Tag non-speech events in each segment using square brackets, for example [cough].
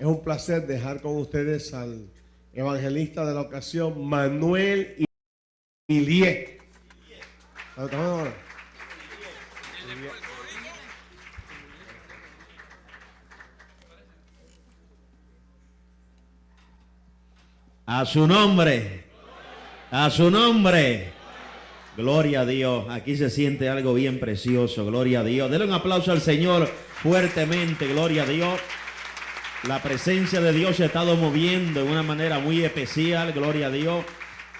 Es un placer dejar con ustedes al evangelista de la ocasión, Manuel Ilie. A su nombre. A su nombre. Gloria a Dios. Aquí se siente algo bien precioso. Gloria a Dios. Denle un aplauso al Señor fuertemente. Gloria a Dios. La presencia de Dios se ha estado moviendo de una manera muy especial. Gloria a Dios.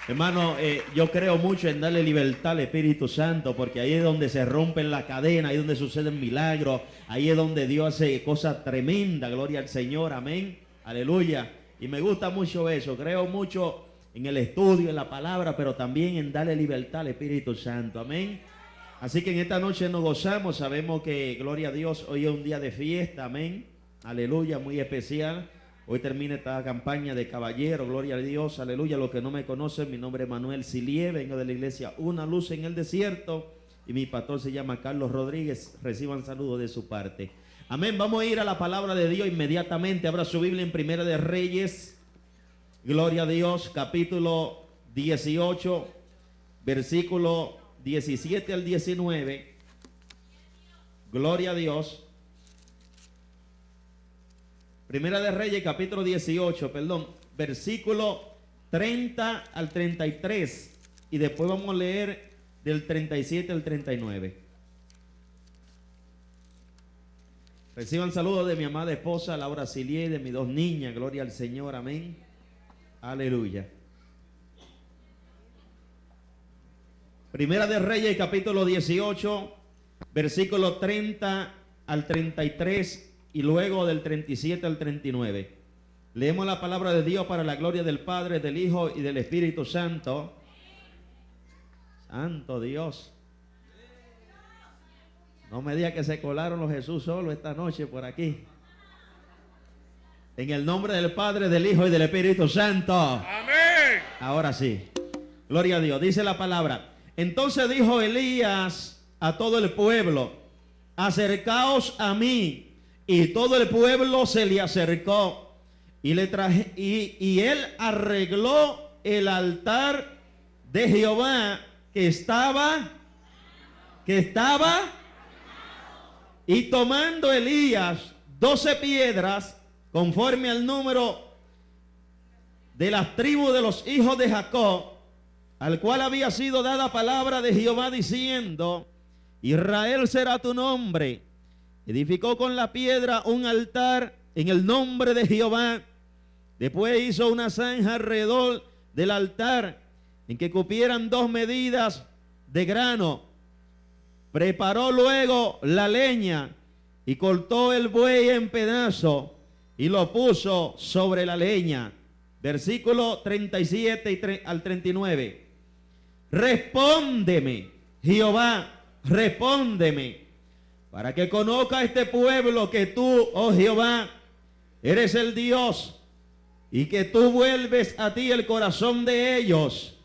Hermano, eh, yo creo mucho en darle libertad al Espíritu Santo, porque ahí es donde se rompen la cadena, ahí es donde suceden milagros, ahí es donde Dios hace cosas tremendas, gloria al Señor, amén, aleluya. Y me gusta mucho eso, creo mucho en el estudio, en la palabra, pero también en darle libertad al Espíritu Santo. Amén. Así que en esta noche nos gozamos, sabemos que, gloria a Dios, hoy es un día de fiesta, amén. Aleluya, muy especial. Hoy termina esta campaña de caballero, gloria a Dios, aleluya. Los que no me conocen, mi nombre es Manuel Silie, vengo de la iglesia Una Luz en el Desierto y mi pastor se llama Carlos Rodríguez. Reciban saludos de su parte. Amén. Vamos a ir a la palabra de Dios inmediatamente. Abra su Biblia en Primera de Reyes, Gloria a Dios, capítulo 18, versículo 17 al 19. Gloria a Dios. Primera de Reyes, capítulo 18, perdón, versículo 30 al 33. Y después vamos a leer del 37 al 39. Reciban saludos de mi amada esposa Laura Silier y de mis dos niñas. Gloria al Señor, amén. Aleluya. Primera de Reyes, capítulo 18, versículo 30 al 33 y luego del 37 al 39. Leemos la palabra de Dios para la gloria del Padre, del Hijo y del Espíritu Santo. Santo Dios. No me diga que se colaron los Jesús solo esta noche por aquí. En el nombre del Padre, del Hijo y del Espíritu Santo. Amén. Ahora sí. Gloria a Dios. Dice la palabra. Entonces dijo Elías a todo el pueblo, acercaos a mí. Y todo el pueblo se le acercó. Y, le traje, y, él arregló el altar de Jehová que estaba, que estaba, y tomando Elías doce piedras, conforme al número de las tribus de los hijos de Jacob, al cual había sido dada palabra de Jehová diciendo, Israel será tu nombre. Edificó con la piedra un altar en el nombre de Jehová. Después hizo una zanja alrededor del altar en que cupieran dos medidas de grano. Preparó luego la leña y cortó el buey en pedazos y lo puso sobre la leña. Versículo 37 al 39. Respóndeme, Jehová, respóndeme, para que conozca este pueblo que tú, oh Jehová, eres el Dios y que tú vuelves a ti el corazón de ellos.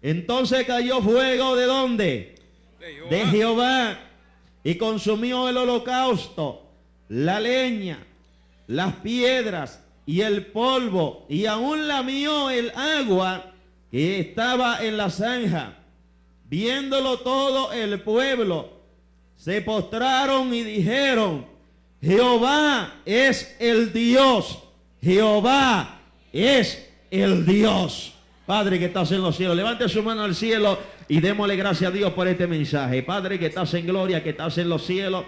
Entonces cayó fuego de dónde? De Jehová. de Jehová. Y consumió el holocausto, la leña, las piedras y el polvo, y aún lamió el agua que estaba en la zanja. Viéndolo todo el pueblo, se postraron y dijeron, Jehová es el Dios, Jehová es el Dios. Padre que estás en los cielos, levante su mano al cielo y démosle gracias a Dios por este mensaje. Padre que estás en gloria, que estás en los cielos.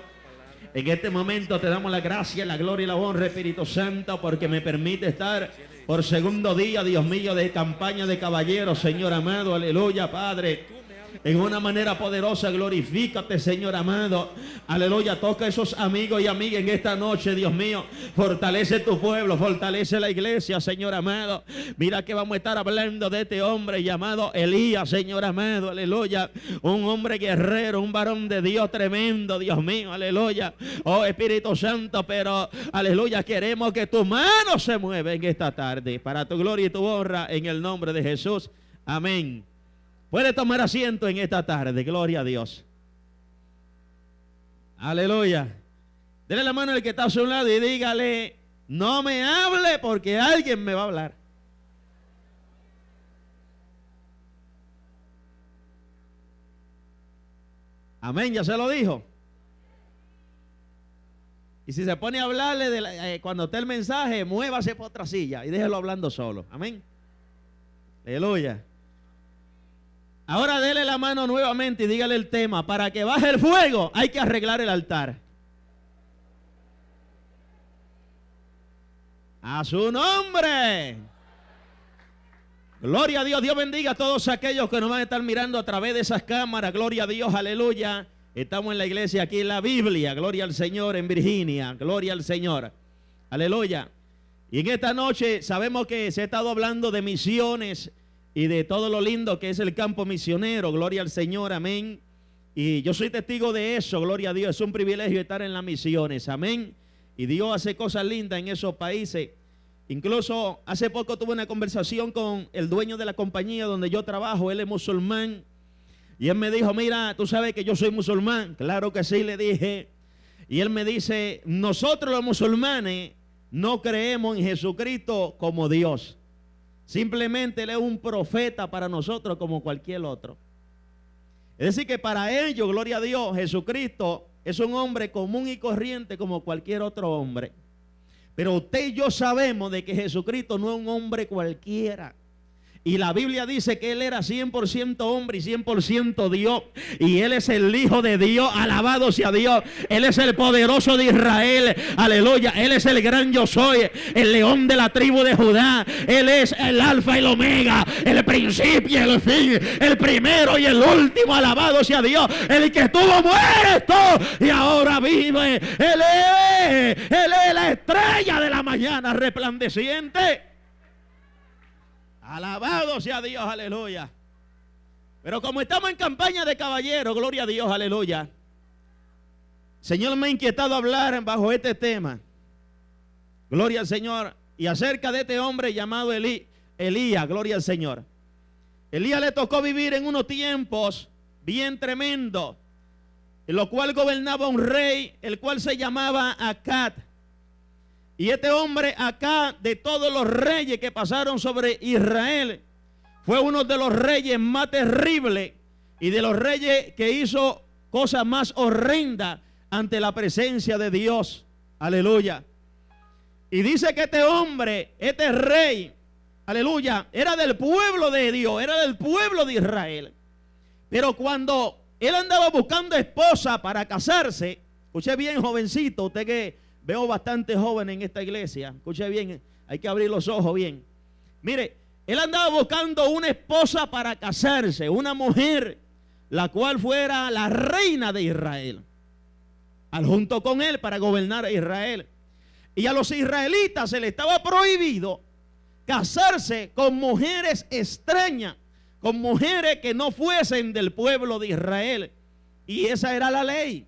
En este momento te damos la gracia, la gloria y la honra, Espíritu Santo, porque me permite estar por segundo día, Dios mío, de campaña de caballeros, Señor amado, aleluya, Padre en una manera poderosa. Glorifícate, Señor amado. Aleluya. Toca a esos amigos y amigas en esta noche, Dios mío. Fortalece tu pueblo, fortalece la iglesia, Señor amado. Mira que vamos a estar hablando de este hombre llamado Elías, Señor amado. Aleluya. Un hombre guerrero, un varón de Dios tremendo, Dios mío. Aleluya. Oh Espíritu Santo, pero aleluya. Queremos que tu mano se mueva en esta tarde para tu gloria y tu honra en el nombre de Jesús. Amén. Puede tomar asiento en esta tarde. Gloria a Dios. Aleluya. Dele la mano al que está a su lado y dígale, no me hable porque alguien me va a hablar. Amén, ya se lo dijo. Y si se pone a hablarle eh, cuando esté el mensaje, muévase por otra silla y déjelo hablando solo. Amén. Aleluya. Ahora dele la mano nuevamente y dígale el tema. Para que baje el fuego hay que arreglar el altar. A su nombre. Gloria a Dios. Dios bendiga a todos aquellos que nos van a estar mirando a través de esas cámaras. Gloria a Dios. Aleluya. Estamos en la iglesia aquí en la Biblia. Gloria al Señor en Virginia. Gloria al Señor. Aleluya. Y en esta noche sabemos que se ha estado hablando de misiones y de todo lo lindo que es el campo misionero. Gloria al Señor. Amén. Y yo soy testigo de eso. Gloria a Dios. Es un privilegio estar en las misiones. Amén. Y Dios hace cosas lindas en esos países. Incluso hace poco tuve una conversación con el dueño de la compañía donde yo trabajo. Él es musulmán. Y él me dijo, mira, tú sabes que yo soy musulmán. Claro que sí, le dije. Y él me dice, nosotros los musulmanes no creemos en Jesucristo como Dios. Simplemente Él es un profeta para nosotros como cualquier otro. Es decir, que para ellos, gloria a Dios, Jesucristo es un hombre común y corriente como cualquier otro hombre. Pero usted y yo sabemos de que Jesucristo no es un hombre cualquiera. Y la Biblia dice que Él era 100% hombre y 100% Dios. Y Él es el Hijo de Dios. Alabado sea Dios. Él es el poderoso de Israel. Aleluya. Él es el gran yo soy. El león de la tribu de Judá. Él es el alfa y el omega. El principio y el fin. El primero y el último. Alabado sea Dios. El que estuvo muerto y ahora vive. Él es. Él es la estrella de la mañana resplandeciente. Alabado sea Dios, aleluya. Pero como estamos en campaña de caballero, gloria a Dios, aleluya. Señor me ha inquietado hablar bajo este tema. Gloria al Señor. Y acerca de este hombre llamado Elías, gloria al Señor. Elías le tocó vivir en unos tiempos bien tremendos, en lo cual gobernaba un rey, el cual se llamaba Acat. Y este hombre acá, de todos los reyes que pasaron sobre Israel, fue uno de los reyes más terribles y de los reyes que hizo cosas más horrendas ante la presencia de Dios. Aleluya. Y dice que este hombre, este rey, aleluya, era del pueblo de Dios, era del pueblo de Israel. Pero cuando él andaba buscando esposa para casarse, escuché bien jovencito, usted que Veo bastante joven en esta iglesia. Escuche bien, hay que abrir los ojos bien. Mire, él andaba buscando una esposa para casarse, una mujer, la cual fuera la reina de Israel. Al junto con él para gobernar a Israel. Y a los israelitas se les estaba prohibido casarse con mujeres extrañas, con mujeres que no fuesen del pueblo de Israel. Y esa era la ley.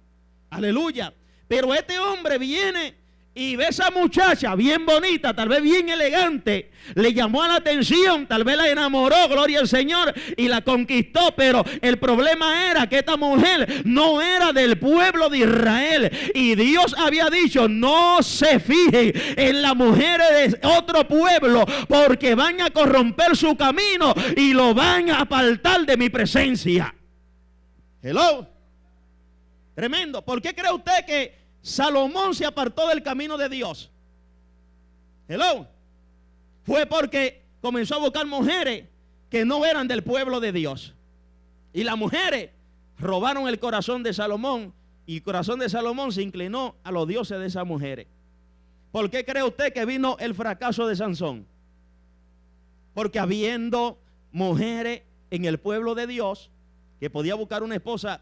Aleluya. Pero este hombre viene y ve a esa muchacha bien bonita, tal vez bien elegante, le llamó la atención, tal vez la enamoró, gloria al Señor, y la conquistó, pero el problema era que esta mujer no era del pueblo de Israel. Y Dios había dicho, no se fijen en las mujeres de otro pueblo, porque van a corromper su camino y lo van a apartar de mi presencia. Hello. Tremendo. ¿Por qué cree usted que Salomón se apartó del camino de Dios. Hello. Fue porque comenzó a buscar mujeres que no eran del pueblo de Dios. Y las mujeres robaron el corazón de Salomón y el corazón de Salomón se inclinó a los dioses de esas mujeres. ¿Por qué cree usted que vino el fracaso de Sansón? Porque habiendo mujeres en el pueblo de Dios que podía buscar una esposa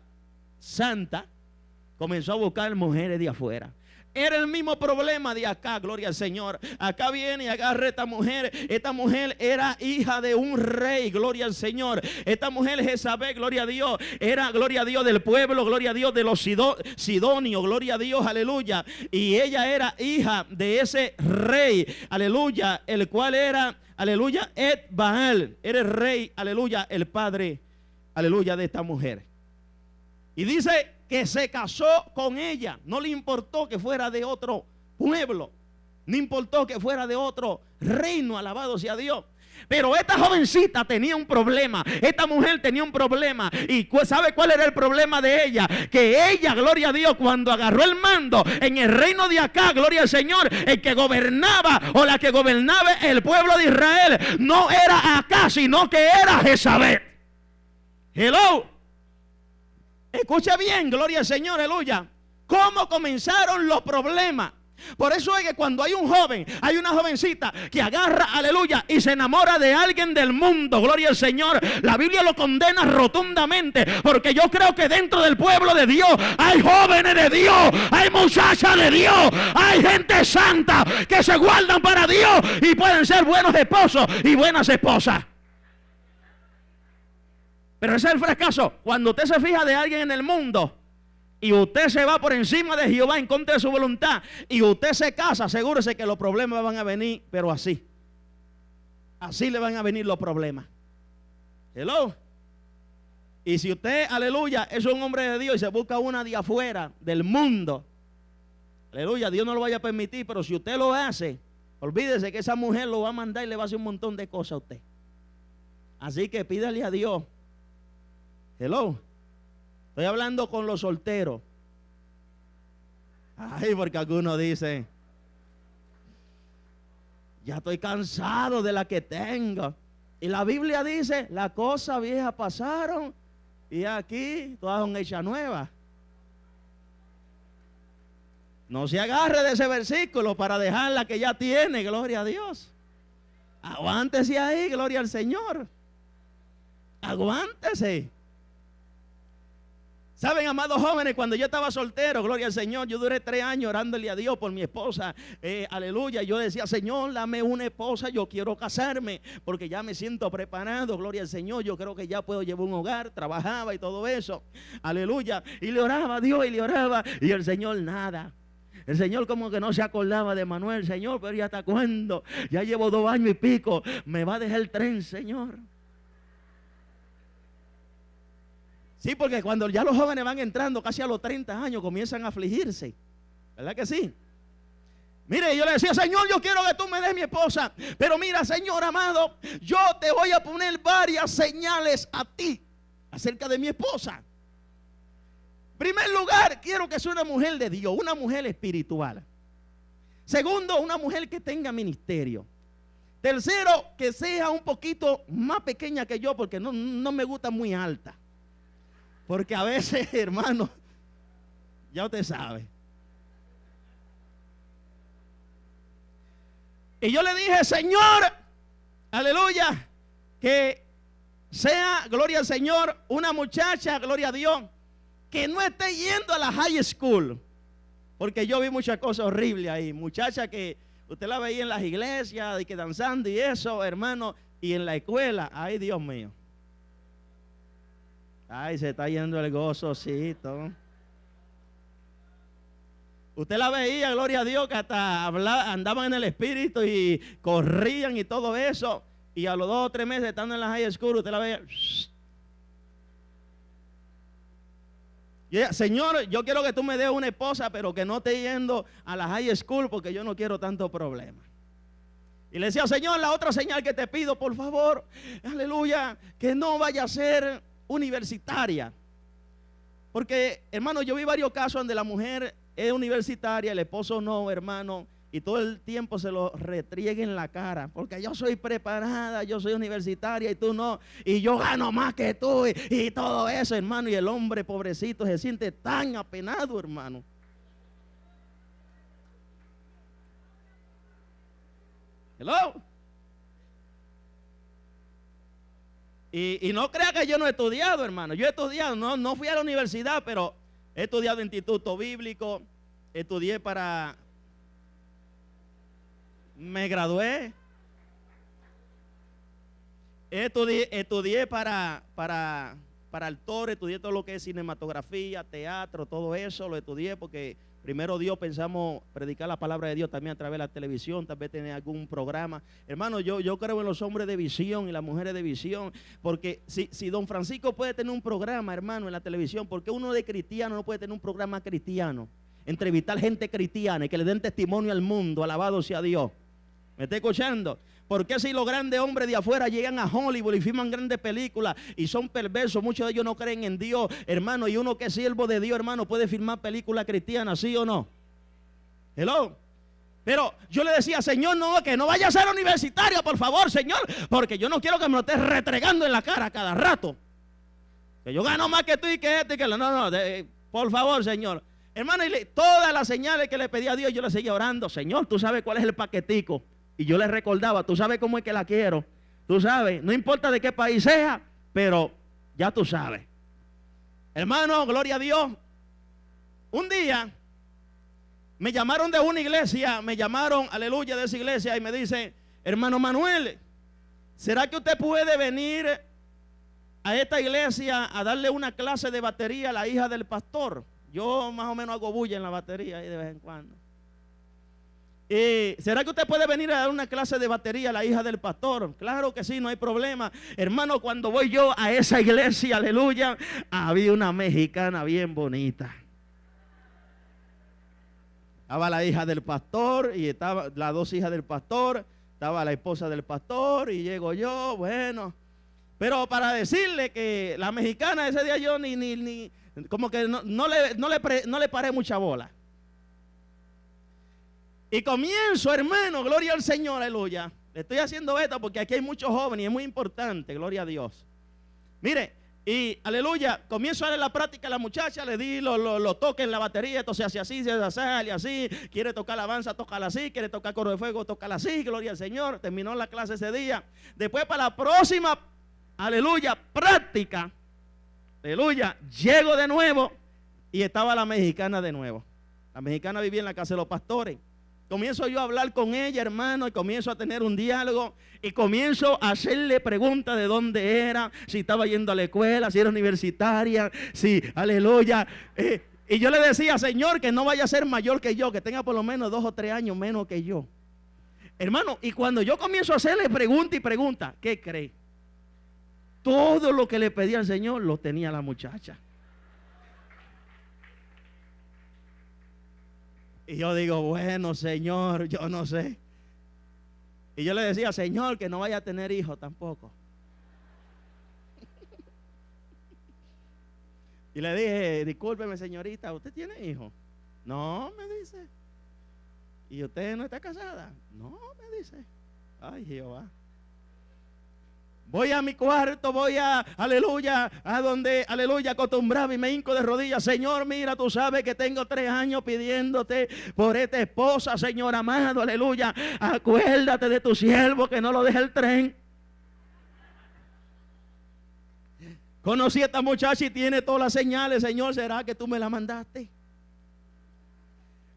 santa, comenzó a buscar mujeres de afuera. Era el mismo problema de acá, gloria al Señor. Acá viene y agarra esta mujer. Esta mujer era hija de un rey, gloria al Señor. Esta mujer Jezabel, gloria a Dios, era gloria a Dios del pueblo, gloria a Dios de los sidonios, gloria a Dios, aleluya. Y ella era hija de ese rey, aleluya, el cual era, aleluya, Ed Baal, era el rey, aleluya, el padre, aleluya, de esta mujer. Y dice que se casó con ella. No le importó que fuera de otro pueblo. No importó que fuera de otro reino, alabado sea Dios. Pero esta jovencita tenía un problema. Esta mujer tenía un problema. ¿Y sabe cuál era el problema de ella? Que ella, gloria a Dios, cuando agarró el mando en el reino de acá, gloria al Señor, el que gobernaba o la que gobernaba el pueblo de Israel, no era acá, sino que era Jezabel. Hello. Escucha bien, gloria al Señor, aleluya. ¿Cómo comenzaron los problemas? Por eso es que cuando hay un joven, hay una jovencita que agarra, aleluya, y se enamora de alguien del mundo, gloria al Señor, la Biblia lo condena rotundamente, porque yo creo que dentro del pueblo de Dios hay jóvenes de Dios, hay muchachas de Dios, hay gente santa que se guardan para Dios y pueden ser buenos esposos y buenas esposas. Pero ese es el fracaso. Cuando usted se fija de alguien en el mundo, y usted se va por encima de Jehová en contra de su voluntad y usted se casa, asegúrese que los problemas van a venir, pero así. Así le van a venir los problemas. Hello. Y si usted, aleluya, es un hombre de Dios y se busca una de afuera, del mundo, aleluya, Dios no lo vaya a permitir, pero si usted lo hace, olvídese que esa mujer lo va a mandar y le va a hacer un montón de cosas a usted. Así que pídale a Dios. Hello Estoy hablando con los solteros. Ay, porque algunos dicen, ya estoy cansado de la que tengo. Y la Biblia dice, las cosas viejas pasaron y aquí todas son hechas nuevas. No se agarre de ese versículo para dejar la que ya tiene, gloria a Dios. Aguántese ahí, gloria al Señor. Aguántese. Saben, amados jóvenes, cuando yo estaba soltero, gloria al Señor, yo duré tres años orándole a Dios por mi esposa. Eh, aleluya. Yo decía, Señor, dame una esposa, yo quiero casarme, porque ya me siento preparado, gloria al Señor. Yo creo que ya puedo llevar un hogar, trabajaba y todo eso. Aleluya. Y le oraba a Dios y le oraba. Y el Señor nada. El Señor como que no se acordaba de Manuel, Señor, pero ya hasta cuándo. Ya llevo dos años y pico. Me va a dejar el tren, Señor. Sí, porque cuando ya los jóvenes van entrando casi a los 30 años comienzan a afligirse. ¿Verdad que sí? Mire, yo le decía, Señor, yo quiero que tú me des mi esposa. Pero mira, Señor amado, yo te voy a poner varias señales a ti acerca de mi esposa. Primer lugar, quiero que sea una mujer de Dios, una mujer espiritual. Segundo, una mujer que tenga ministerio. Tercero, que sea un poquito más pequeña que yo porque no, no me gusta muy alta. Porque a veces, [laughs] hermano, ya usted sabe. Y yo le dije, Señor, aleluya, que sea, gloria al Señor, una muchacha, gloria a Dios, que no esté yendo a la high school. Porque yo vi muchas cosas horribles ahí. Muchacha que usted la veía en las iglesias y que danzando y eso, hermano, y en la escuela, ay Dios mío. Ay, se está yendo el gozocito. Usted la veía, gloria a Dios, que hasta andaban en el espíritu y corrían y todo eso. Y a los dos o tres meses estando en la high school, usted la veía. Señor, yo quiero que tú me des una esposa, pero que no esté yendo a la high school porque yo no quiero tanto problema. Y le decía, Señor, la otra señal que te pido, por favor, aleluya, que no vaya a ser universitaria. Porque, hermano, yo vi varios casos donde la mujer es universitaria, el esposo no, hermano, y todo el tiempo se lo retriegue en la cara, porque yo soy preparada, yo soy universitaria y tú no, y yo gano más que tú y, y todo eso, hermano, y el hombre pobrecito se siente tan apenado, hermano. Hello. Y, no crea que yo no he estudiado, hermano. Yo he estudiado, no, no fui a la universidad, pero he estudiado en instituto bíblico, estudié para... Me gradué. Estudié, estudié para, para, para actor, estudié todo lo que es cinematografía, teatro, todo eso, lo estudié porque Primero Dios pensamos predicar la palabra de Dios también a través de la televisión, tal vez tener algún programa. Hermano, yo, yo creo en los hombres de visión y las mujeres de visión, porque si, si don Francisco puede tener un programa, hermano, en la televisión, ¿por qué uno de cristiano no puede tener un programa cristiano? entrevistar gente cristiana y que le den testimonio al mundo. Alabado sea Dios. ¿Me está escuchando? ¿Por qué si los grandes hombres de afuera llegan a Hollywood y filman grandes películas y son perversos? Muchos de ellos no creen en Dios, hermano. Y uno que es siervo de Dios, hermano, puede filmar películas cristianas, ¿sí o no? Hello. Pero yo le decía, Señor, no, que no vaya a ser universitario, por favor, Señor, porque yo no quiero que me lo estés retregando en la cara cada rato. Que yo gano más que tú y que este y que no, no, por favor, Señor. Hermano, y todas las señales que le pedí a Dios, yo le seguía orando. Señor, tú sabes cuál es el paquetico. Y yo le recordaba, tú sabes cómo es que la quiero. Tú sabes, no importa de qué país sea, pero ya tú sabes. Hermano, gloria a Dios. Un día me llamaron de una iglesia, me llamaron, aleluya, de esa iglesia y me dicen, hermano Manuel, ¿será que usted puede venir a esta iglesia a darle una clase de batería a la hija del pastor? Yo más o menos hago bulla en la batería ahí de vez en cuando. ¿Será que usted puede venir a dar una clase de batería a la hija del pastor? Claro que sí, no hay problema. Hermano, cuando voy yo a esa iglesia, aleluya, había una mexicana bien bonita. Estaba la hija del pastor y estaba las dos hijas del pastor, estaba la esposa del pastor y llego yo, bueno. Pero para decirle que la mexicana ese día yo ni, ni, ni, como que no, le, no, le, no le paré mucha bola. Y comienzo, hermano, gloria al Señor, aleluya. Le estoy haciendo esto porque aquí hay muchos jóvenes y es muy importante, gloria a Dios. Mire, y aleluya, comienzo a dar la práctica a la muchacha, le di los lo, toques en la batería, entonces hace así, se hace así, quiere tocar la alabanza, tócala así, quiere tocar coro de fuego, tócala así, gloria al Señor. Terminó la clase ese día. Después para la próxima, aleluya, práctica, aleluya, llego de nuevo y estaba la mexicana de nuevo. La mexicana vivía en la casa de los pastores. Comienzo yo a hablar con ella, hermano, y comienzo a tener un diálogo. Y comienzo a hacerle preguntas de dónde era, si estaba yendo a la escuela, si era universitaria, si, aleluya. Eh, y yo le decía, Señor, que no vaya a ser mayor que yo, que tenga por lo menos dos o tres años menos que yo. Hermano, y cuando yo comienzo a hacerle pregunta y pregunta, ¿qué cree? Todo lo que le pedía al Señor lo tenía la muchacha. Y yo digo, bueno, Señor, yo no sé. Y yo le decía, Señor, que no vaya a tener hijos tampoco. [laughs] Y le dije, discúlpeme, señorita, ¿usted tiene hijos? No, me dice. ¿Y usted no está casada? No, me dice. Ay, Jehová. Voy a mi cuarto, voy a, aleluya, a donde, aleluya, acostumbraba y me hinco de rodillas. Señor, mira, tú sabes que tengo tres años pidiéndote por esta esposa, Señor amado, aleluya. Acuérdate de tu siervo que no lo deje el tren. Conocí a esta muchacha y tiene todas las señales, Señor, ¿será que tú me la mandaste?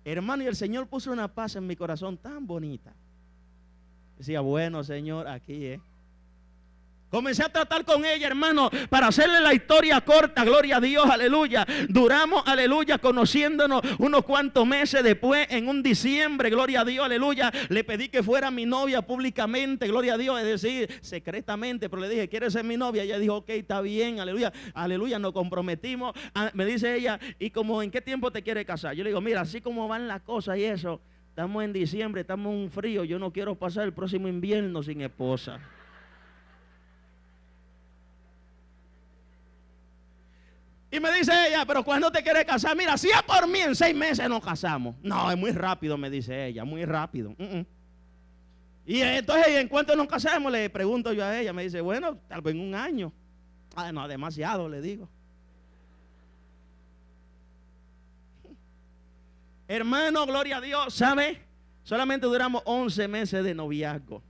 Hermano, y el Señor puso una paz en mi corazón tan bonita. Decía, bueno, Señor, aquí es. Comencé a tratar con ella, hermano, para hacerle la historia corta, gloria a Dios, aleluya. Duramos, aleluya, conociéndonos unos cuantos meses después, en un diciembre, gloria a Dios, aleluya. Le pedí que fuera mi novia públicamente, gloria a Dios, es decir, secretamente, pero le dije, ¿quieres ser mi novia? Ella dijo, ok, está bien, aleluya, aleluya, nos comprometimos. Ah, me dice ella, ¿y como en qué tiempo te quiere casar? Yo le digo, mira, así como van las cosas y eso, estamos en diciembre, estamos en un frío, yo no quiero pasar el próximo invierno sin esposa. Y me dice ella, pero cuando te quieres casar? Mira, si es por mí, en seis meses nos casamos. No, es muy rápido, me dice ella, muy rápido. Y entonces, ¿en cuánto nos casamos? Le pregunto yo a ella. Me dice, bueno, tal vez en un año. Ah, no, demasiado, le digo. Hermano, gloria a Dios, ¿sabe? Solamente duramos 11 meses de noviazgo.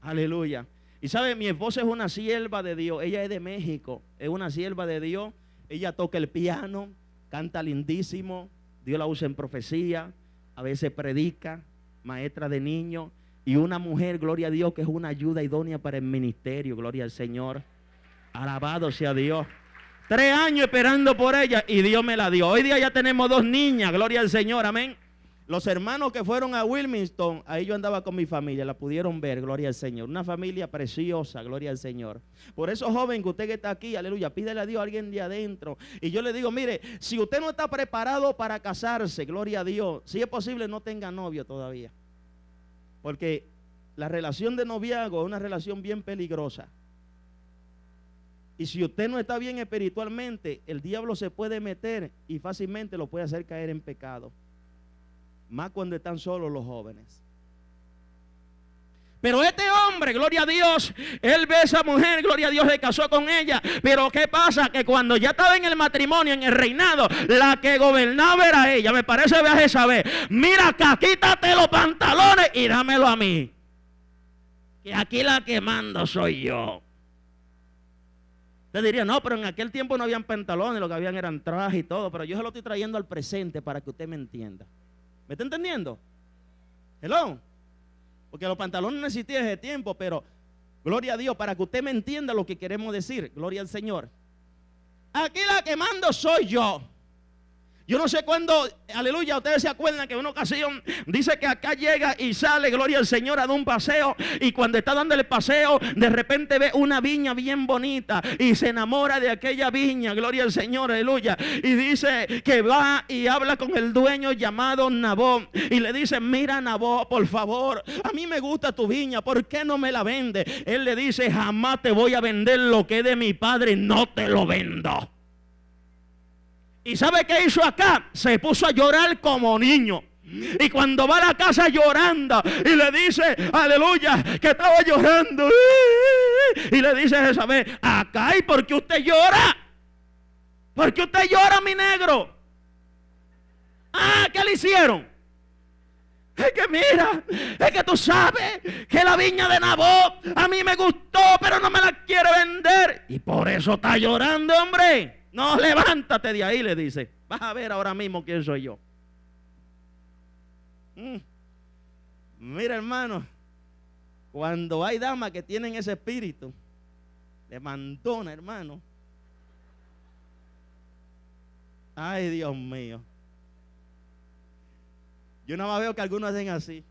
Aleluya. Y sabe, mi esposa es una sierva de Dios. Ella es de México. Es una sierva de Dios. Ella toca el piano, canta lindísimo, Dios la usa en profecía, a veces predica, maestra de niños, y una mujer, gloria a Dios, que es una ayuda idónea para el ministerio, gloria al Señor. Alabado sea Dios. Tres años esperando por ella y Dios me la dio. Hoy día ya tenemos dos niñas, gloria al Señor, amén. Los hermanos que fueron a Wilmington, ahí yo andaba con mi familia, la pudieron ver, gloria al Señor. Una familia preciosa, gloria al Señor. Por eso, joven, que usted que está aquí, aleluya, pídele a Dios a alguien de adentro. Y yo le digo, mire, si usted no está preparado para casarse, gloria a Dios, si es posible, no tenga novio todavía. Porque la relación de noviazgo es una relación bien peligrosa. Y si usted no está bien espiritualmente, el diablo se puede meter y fácilmente lo puede hacer caer en pecado más cuando están solos los jóvenes. Pero este hombre, gloria a Dios, él ve a esa mujer, gloria a Dios, se casó con ella. Pero ¿qué pasa? Que cuando ya estaba en el matrimonio, en el reinado, la que gobernaba era ella. Me parece a saber. Mira acá, quítate los pantalones y dámelo a mí. Que aquí la que mando soy yo. Usted diría, no, pero en aquel tiempo no habían pantalones, lo que habían eran trajes y todo. Pero yo se lo estoy trayendo al presente para que usted me entienda. ¿Me está entendiendo? Hello. Porque los pantalones no existían ese tiempo, pero gloria a Dios, para que usted me entienda lo que queremos decir. Gloria al Señor. Aquí la que mando soy yo. Yo no sé cuándo, aleluya, ustedes se acuerdan que en una ocasión dice que acá llega y sale, gloria al Señor, a dar un paseo. Y cuando está dando el paseo, de repente ve una viña bien bonita y se enamora de aquella viña, gloria al Señor, aleluya. Y dice que va y habla con el dueño llamado Nabó. Y le dice, mira Nabó, por favor, a mí me gusta tu viña, ¿por qué no me la vende? Él le dice, jamás te voy a vender lo que es de mi padre, no te lo vendo. ¿Y sabe qué hizo acá? Se puso a llorar como niño. Y cuando va a la casa llorando y le dice, aleluya, que estaba llorando. Y le dice a Jezabel, acá y por qué usted llora. ¿Por qué usted llora, mi negro? Ah, ¿qué le hicieron? Es que mira, es que tú sabes que la viña de Nabot a mí me gustó, pero no me la quiere vender. Y por eso está llorando, hombre. No, levántate de ahí, le dice. Vas a ver ahora mismo quién soy yo. Mm. Mira, hermano, cuando hay damas que tienen ese espíritu de mandona, hermano. Ay, Dios mío. Yo nada más veo que algunos hacen así.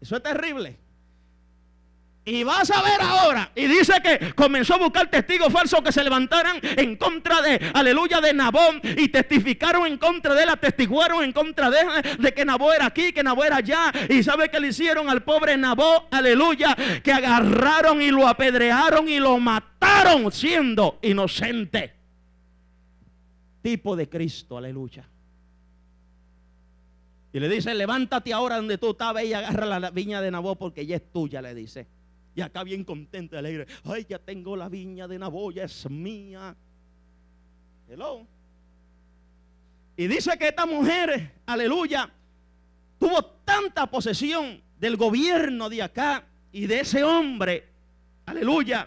Eso es terrible. Y vas a ver ahora. Y dice que comenzó a buscar testigos falsos que se levantaran en contra de, aleluya, de Nabón. Y testificaron en contra de él, atestiguaron en contra de de que Nabó era aquí, que Nabó era allá. Y sabe que le hicieron al pobre Nabó, aleluya, que agarraron y lo apedrearon y lo mataron siendo inocente. Tipo de Cristo, aleluya. Y le dice, levántate ahora donde tú estabas y agarra la viña de Nabó porque ya es tuya, le dice. Y acá bien contenta, alegre. Ay, ya tengo la viña de Naboya, es mía. Hello. Y dice que esta mujer, aleluya, tuvo tanta posesión del gobierno de acá y de ese hombre, aleluya,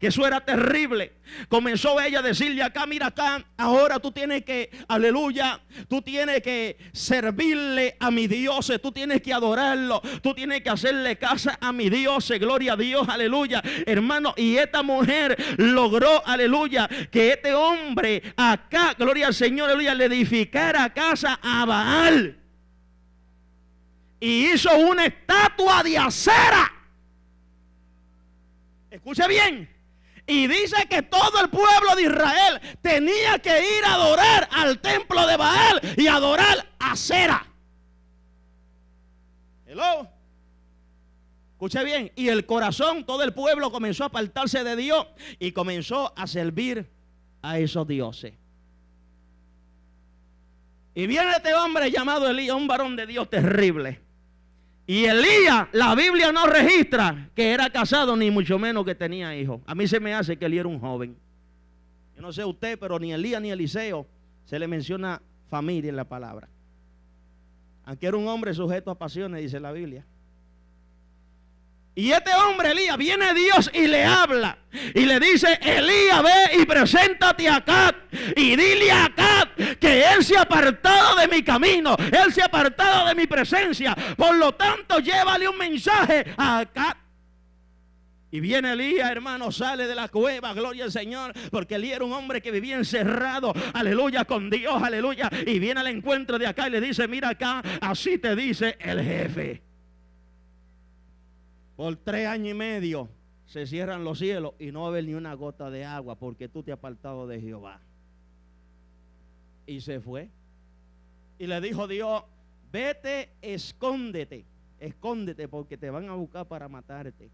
que eso era terrible. Comenzó ella a decirle acá, mira acá, ahora tú tienes que, aleluya, tú tienes que servirle a mi Dios, tú tienes que adorarlo, tú tienes que hacerle casa a mi Dios, gloria a Dios, aleluya, hermano. Y esta mujer logró, aleluya, que este hombre acá, gloria al Señor, aleluya, le edificara casa a Baal. Y hizo una estatua de acera. Escuche bien y dice que todo el pueblo de Israel tenía que ir a adorar al templo de Baal y adorar a Cera. Hello. Escuche bien. Y el corazón, todo el pueblo comenzó a apartarse de Dios y comenzó a servir a esos dioses. Y viene este hombre llamado Elías, un varón de Dios terrible. Y Elías, la Biblia no registra que era casado, ni mucho menos que tenía hijos. A mí se me hace que él era un joven. Yo no sé usted, pero ni Elías ni Eliseo se le menciona familia en la palabra. Aunque era un hombre sujeto a pasiones, dice la Biblia. Y este hombre, Elías, viene Dios y le habla. Y le dice, Elías, ve y preséntate acá. Y dile acá que él se ha apartado de mi camino. Él se ha apartado de mi presencia. Por lo tanto, llévale un mensaje acá. Y viene Elías, hermano, sale de la cueva, gloria al Señor, porque Elías era un hombre que vivía encerrado, aleluya, con Dios, aleluya. Y viene al encuentro de acá y le dice, mira acá, así te dice el jefe. Por tres años y medio se cierran los cielos y no va a haber ni una gota de agua porque tú te has apartado de Jehová. Y se fue. Y le dijo Dios, vete, escóndete, escóndete porque te van a buscar para matarte.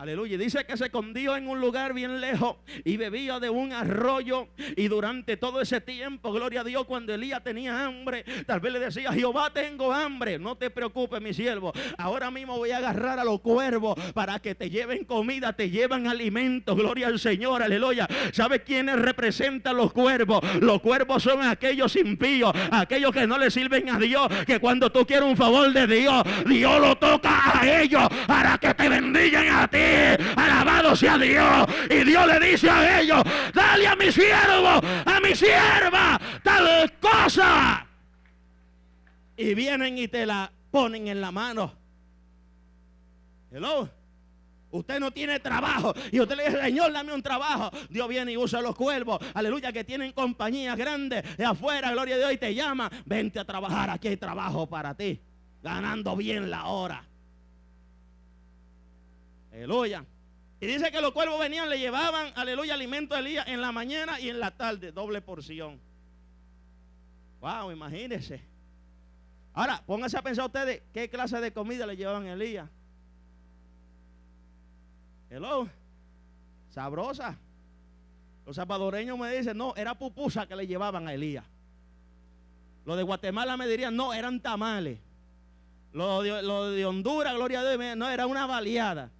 Aleluya. Dice que se escondió en un lugar bien lejos y bebía de un arroyo. Y durante todo ese tiempo, gloria a Dios, cuando Elías tenía hambre, tal vez le decía, Jehová, tengo hambre. No te preocupes, mi siervo. Ahora mismo voy a agarrar a los cuervos para que te lleven comida, te llevan alimento. Gloria al Señor, aleluya. ¿Sabe quiénes representan los cuervos? Los cuervos son aquellos impíos, aquellos que no le sirven a Dios. Que cuando tú quieres un favor de Dios, Dios lo toca a ellos para que te bendigan a ti. Alabado sea Dios. Y Dios le dice a ellos, dale a mi siervo, a mi sierva, tal cosa. Y vienen y te la ponen en la mano. Hello. Usted no tiene trabajo. Y usted le dice, Señor, dame un trabajo. Dios viene y usa los cuervos. Aleluya, que tienen compañías grandes de afuera. Gloria a Dios. Y te llama. Vente a trabajar. Aquí hay trabajo para ti. Ganando bien la hora. Aleluya. Y dice que los cuervos venían, le llevaban, aleluya, alimento a Elías en la mañana y en la tarde, doble porción. Wow, imagínense. Ahora, pónganse a pensar ustedes qué clase de comida le llevaban a Elías. Hello. Sabrosa. Los salvadoreños me dicen, no, era pupusa que le llevaban a Elías. Los de Guatemala me dirían, no, eran tamales. Los de, de Honduras, gloria a Dios, no, era una baleada.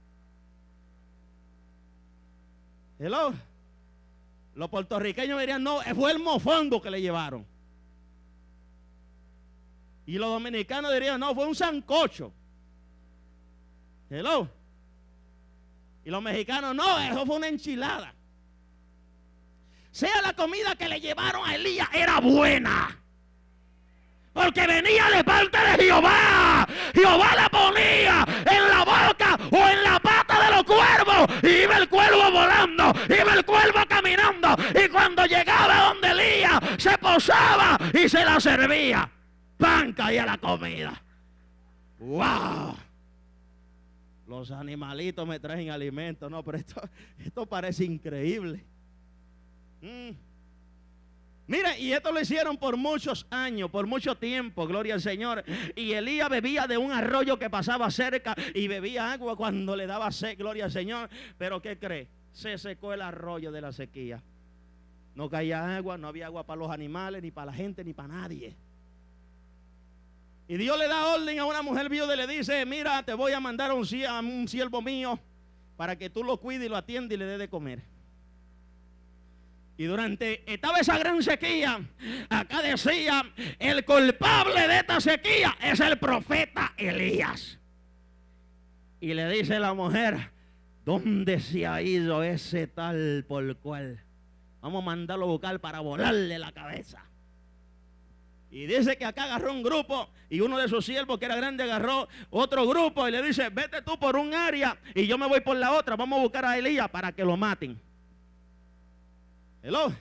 Hello. Los puertorriqueños dirían, no, fue el mofongo que le llevaron. Y los dominicanos dirían, no, fue un sancocho. Hello. Y los mexicanos, no, eso fue una enchilada. Sea la comida que le llevaron a Elías, era buena. Porque venía de parte de Jehová. Jehová la ponía en la boca o en la cuervos. Y iba el cuervo volando. Iba el cuervo caminando. Y cuando llegaba donde Elías, se posaba y se la servía. Pan caía la comida. ¡Wow! Los animalitos me traen alimento. No, pero esto, esto parece increíble. Mm. Mire, y esto lo hicieron por muchos años, por mucho tiempo, gloria al Señor. Y Elías bebía de un arroyo que pasaba cerca y bebía agua cuando le daba sed, gloria al Señor. Pero ¿qué cree? Se secó el arroyo de la sequía. No caía agua, no había agua para los animales, ni para la gente, ni para nadie. Y Dios le da orden a una mujer viuda y le dice, mira, te voy a mandar a un siervo mío para que tú lo cuides y lo atiendas y le dé de comer. Y durante estaba esa gran sequía, acá decía, el culpable de esta sequía es el profeta Elías. Y le dice la mujer, ¿dónde se ha ido ese tal por cual? Vamos a mandarlo a buscar para volarle la cabeza. Y dice que acá agarró un grupo y uno de sus siervos que era grande agarró otro grupo y le dice, vete tú por un área y yo me voy por la otra. Vamos a buscar a Elías para que lo maten. Hello.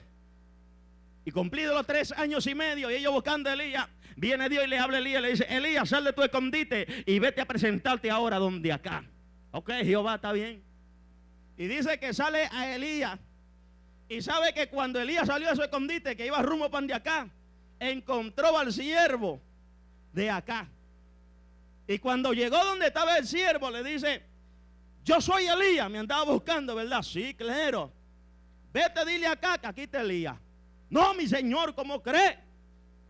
Y cumplido los tres años y medio, y ellos buscando a Elías, viene Dios y le habla a Elías, le dice, Elías, sal de tu escondite y vete a presentarte ahora donde acá. Ok, Jehová está bien. Y dice que sale a Elías. Y sabe que cuando Elías salió de su escondite, que iba rumbo para de acá, encontró al siervo de acá. Y cuando llegó donde estaba el siervo, le dice, yo soy Elías, me andaba buscando, ¿verdad? Sí, claro. Vete, dile acá que aquí te lía. No, mi Señor, ¿cómo cree?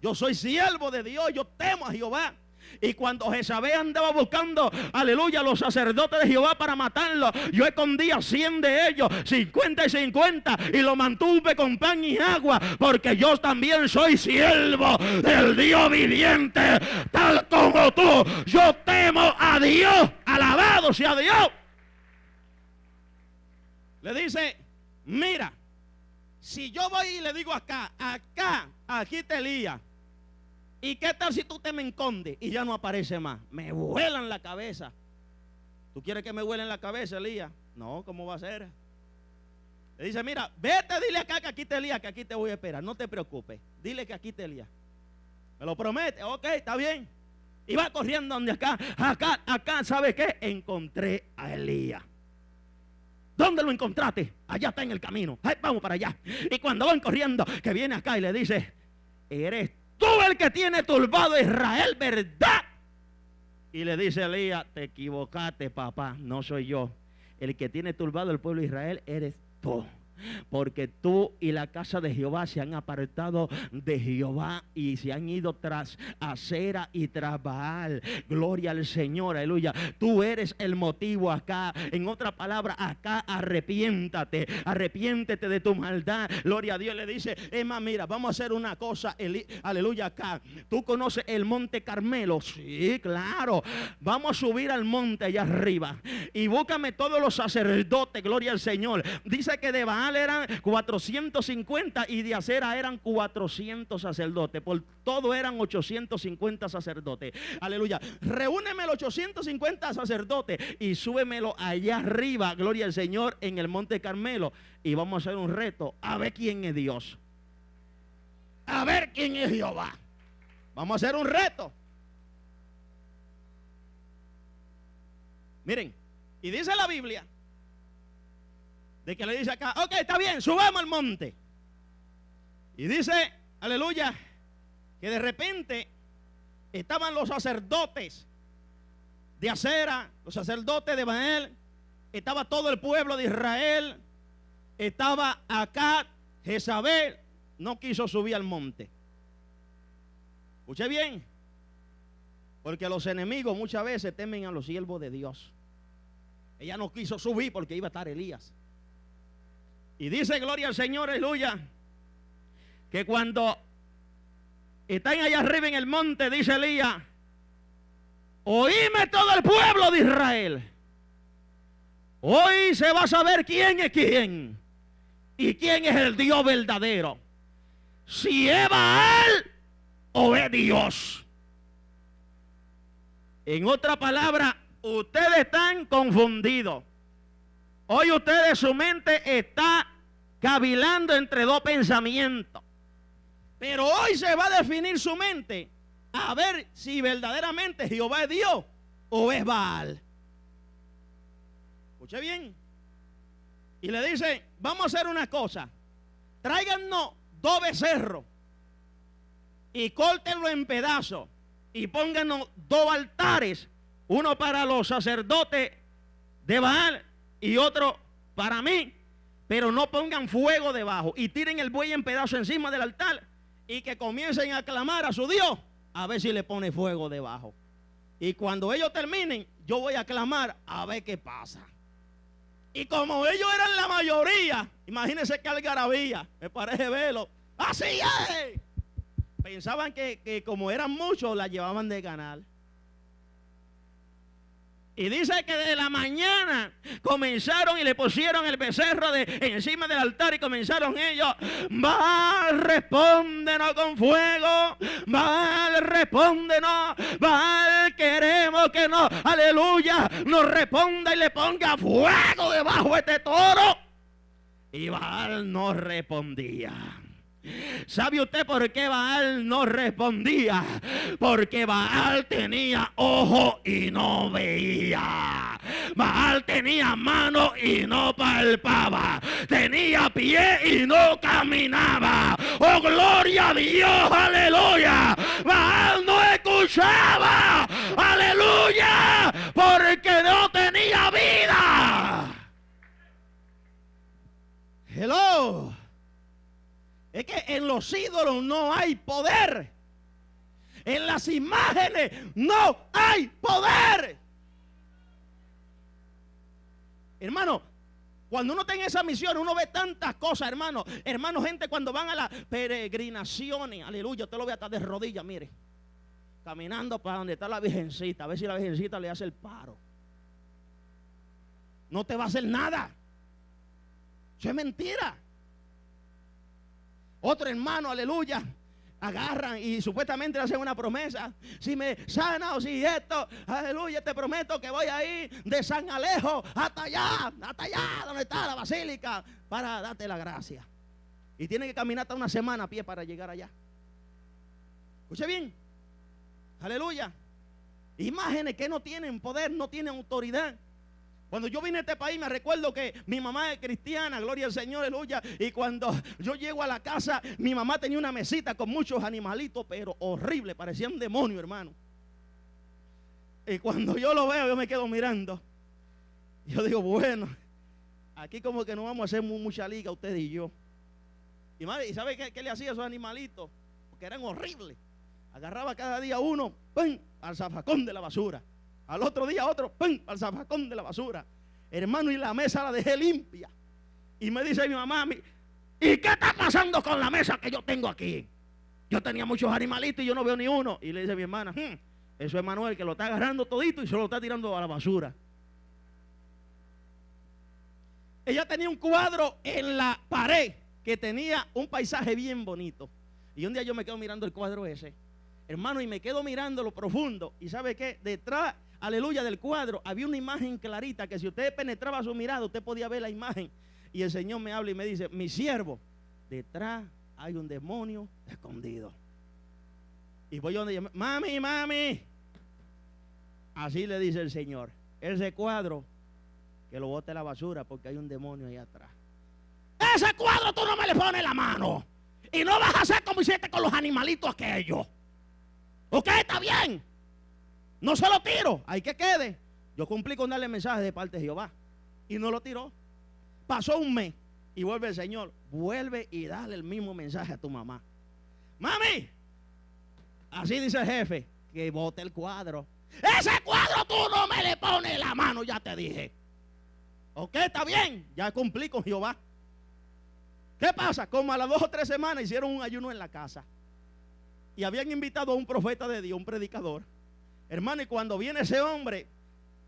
Yo soy siervo de Dios, yo temo a Jehová. Y cuando Jezabel andaba buscando, aleluya, los sacerdotes de Jehová para matarlo, yo escondía 100 de ellos, 50 y 50, y lo mantuve con pan y agua, porque yo también soy siervo del Dios viviente, tal como tú. Yo temo a Dios, alabado sea Dios. Le dice, Mira, si yo voy y le digo acá, acá, aquí te lía. ¿Y qué tal si tú te me encondes y ya no aparece más? Me vuelan la cabeza. ¿Tú quieres que me huele en la cabeza, Elías? No, ¿cómo va a ser? Le dice, mira, vete, dile acá que aquí te Elías, que aquí te voy a esperar. No te preocupes. Dile que aquí te Elías. Me lo promete. Ok, está bien. Y va corriendo donde acá, acá, acá, ¿sabe qué? Encontré a Elías. ¿Dónde lo encontraste? Allá está en el camino. vamos para allá. Y cuando van corriendo, que viene acá y le dice, eres tú el que tiene turbado a Israel, ¿verdad? Y le dice Elías, te equivocaste, papá, no soy yo. El que tiene turbado el pueblo de Israel eres tú porque tú y la casa de Jehová se han apartado de Jehová y se han ido tras Acera y tras Baal. Gloria al Señor, aleluya. Tú eres el motivo acá. En otra palabra, acá arrepiéntate, arrepiéntete de tu maldad. Gloria a Dios le dice, Emma, mira, vamos a hacer una cosa, aleluya, acá. Tú conoces el monte Carmelo, sí, claro. Vamos a subir al monte allá arriba y búscame todos los sacerdotes, gloria al Señor. Dice que de Baal eran 450 y de acera eran 400 sacerdotes. Por todo eran 850 sacerdotes. Aleluya. Reúneme los 850 sacerdotes y súbemelo allá arriba, gloria al Señor, en el monte Carmelo. Y vamos a hacer un reto a ver quién es Dios. A ver quién es Jehová. Vamos a hacer un reto. Miren, y dice la Biblia de que le dice acá, ok, está bien, subamos al monte. Y dice, aleluya, que de repente estaban los sacerdotes de Acera, los sacerdotes de Baal, estaba todo el pueblo de Israel, estaba acá, Jezabel no quiso subir al monte. Escuche bien, porque los enemigos muchas veces temen a los siervos de Dios. Ella no quiso subir porque iba a estar Elías. Y dice gloria al Señor, aleluya, que cuando están allá arriba en el monte, dice Elías, oíme todo el pueblo de Israel. Hoy se va a saber quién es quién y quién es el Dios verdadero. Si es Baal o es Dios. En otra palabra, ustedes están confundidos. Hoy ustedes su mente está cavilando entre dos pensamientos. Pero hoy se va a definir su mente a ver si verdaderamente Jehová es Dios o es Baal. Escuche bien. Y le dice, vamos a hacer una cosa. Tráiganos dos becerros y córtenlo en pedazos y pónganos dos altares, uno para los sacerdotes de Baal y otro para mí. Pero no pongan fuego debajo y tiren el buey en pedazo encima del altar y que comiencen a clamar a su Dios a ver si le pone fuego debajo. Y cuando ellos terminen, yo voy a clamar a ver qué pasa. Y como ellos eran la mayoría, imagínense que algarabía, me parece verlo. Así es. Pensaban que, que como eran muchos, la llevaban de ganar. Y dice que de la mañana comenzaron y le pusieron el becerro de, encima del altar y comenzaron ellos. Va, respóndenos con fuego. Va, respóndenos. Va, queremos que no, aleluya, nos responda y le ponga fuego debajo de este toro. Y Baal no respondía. ¿Sabe usted por qué Baal no respondía? Porque Baal tenía ojo y no veía. Baal tenía mano y no palpaba. Tenía pie y no caminaba. Oh, gloria a Dios, aleluya. Baal no escuchaba. Aleluya. Porque no tenía vida. Hello. Es que en los ídolos no hay poder. En las imágenes no hay poder. Hermano, cuando uno está en esa misión, uno ve tantas cosas, hermano. Hermano, gente, cuando van a las peregrinaciones, aleluya, usted lo ve hasta de rodillas, mire. Caminando para donde está la virgencita, a ver si la virgencita le hace el paro. No te va a hacer nada. Eso es mentira. Otro hermano, aleluya, agarran y supuestamente le hacen una promesa. Si me sana o si esto, aleluya, te prometo que voy a ir de San Alejo hasta allá, hasta allá, donde está la basílica, para darte la gracia. Y tiene que caminar hasta una semana a pie para llegar allá. Escuche bien. Aleluya. Imágenes que no tienen poder, no tienen autoridad. Cuando yo vine a este país me recuerdo que mi mamá es cristiana, gloria al Señor, aleluya. Y cuando yo llego a la casa, mi mamá tenía una mesita con muchos animalitos, pero horrible, parecía un demonio, hermano. Y cuando yo lo veo, yo me quedo mirando. Yo digo, bueno, aquí como que no vamos a hacer mucha liga usted y yo. Y madre, ¿y sabe qué, le hacía a esos animalitos? Porque eran horribles. Agarraba cada día uno, ¡pum! al zafacón de la basura. Al otro día otro, ¡pum! al zafacón de la basura. Hermano, y la mesa la dejé limpia. Y me dice mi mamá, ¿y qué está pasando con la mesa que yo tengo aquí? Yo tenía muchos animalitos y yo no veo ni uno. Y le dice mi hermana, hmm, eso es Manuel que lo está agarrando todito y se lo está tirando a la basura. Ella tenía un cuadro en la pared que tenía un paisaje bien bonito. Y un día yo me quedo mirando el cuadro ese, hermano, y me quedo mirando lo profundo. ¿Y sabe qué? Detrás aleluya, del cuadro, había una imagen clarita que si usted penetraba su mirada, usted podía ver la imagen. Y el Señor me habla y me dice, mi siervo, detrás hay un demonio escondido. Y voy donde ella, mami, mami. Así le dice el Señor. Ese cuadro, que lo bote a la basura porque hay un demonio ahí atrás. Ese cuadro tú no me le pones la mano. Y no vas a hacer como hiciste con los animalitos aquellos. ¿Ok? Está bien. No se lo tiro, hay que quede. Yo cumplí con darle mensaje de parte de Jehová. Y no lo tiró. Pasó un mes y vuelve el Señor. Vuelve y dale el mismo mensaje a tu mamá. Mami, así dice el jefe, que bote el cuadro. Ese cuadro tú no me le pones la mano, ya te dije. Ok, está bien, ya cumplí con Jehová. ¿Qué pasa? Como a las dos o tres semanas hicieron un ayuno en la casa. Y habían invitado a un profeta de Dios, un predicador. Hermano, y cuando viene ese hombre,